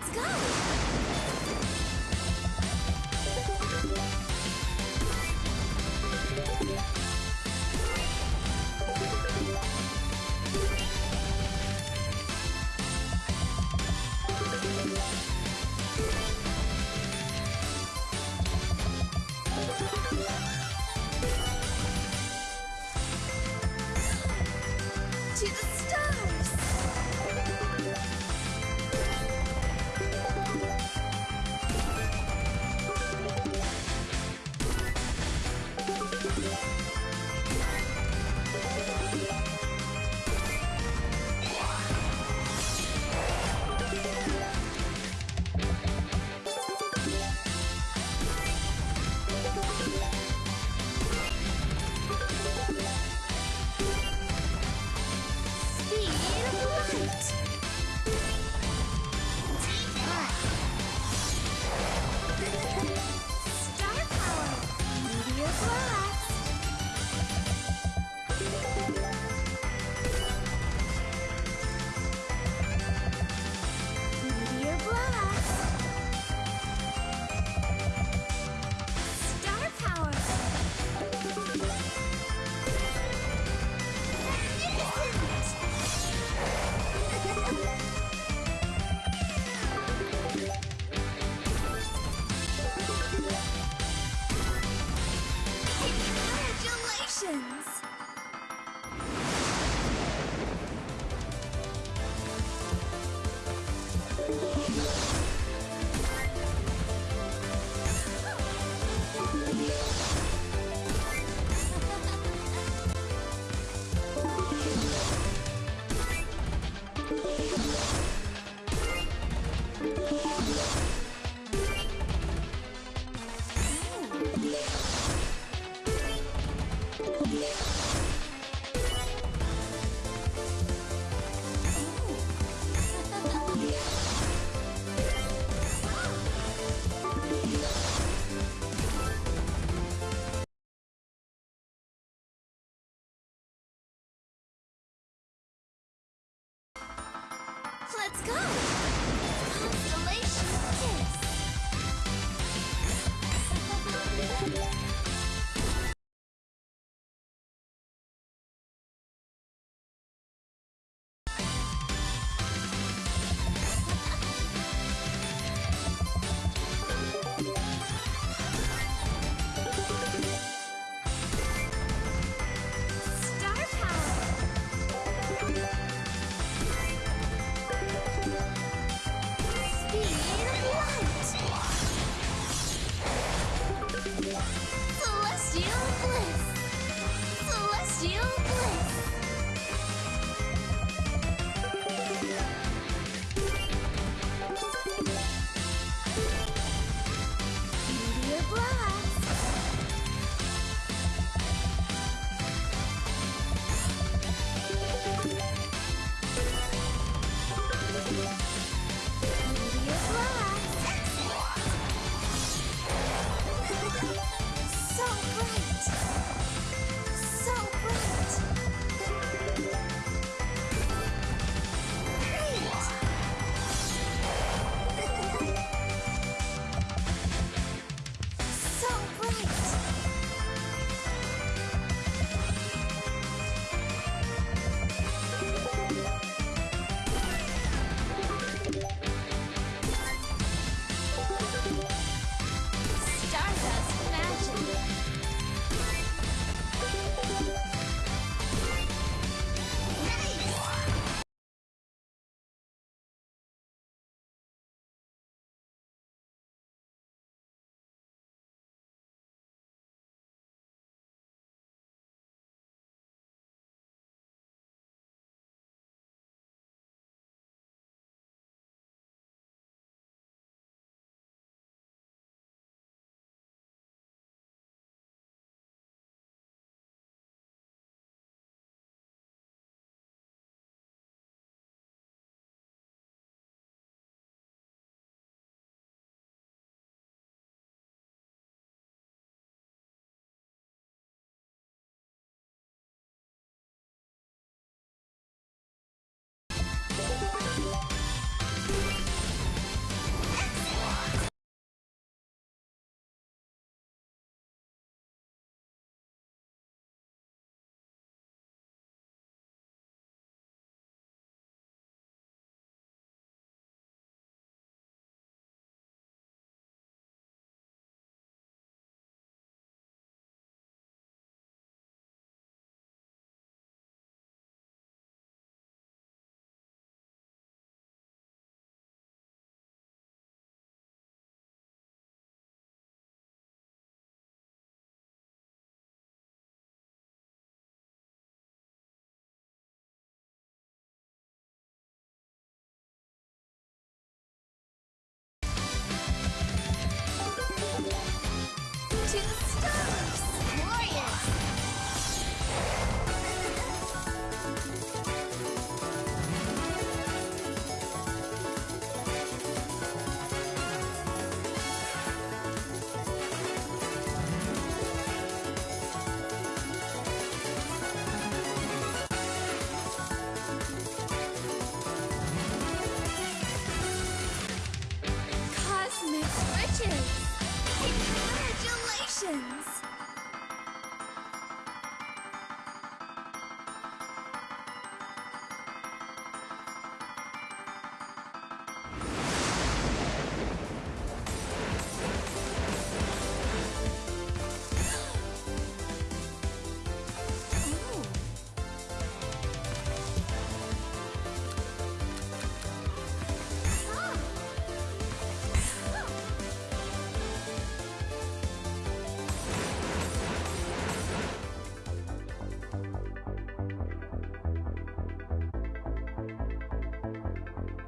Let's go! you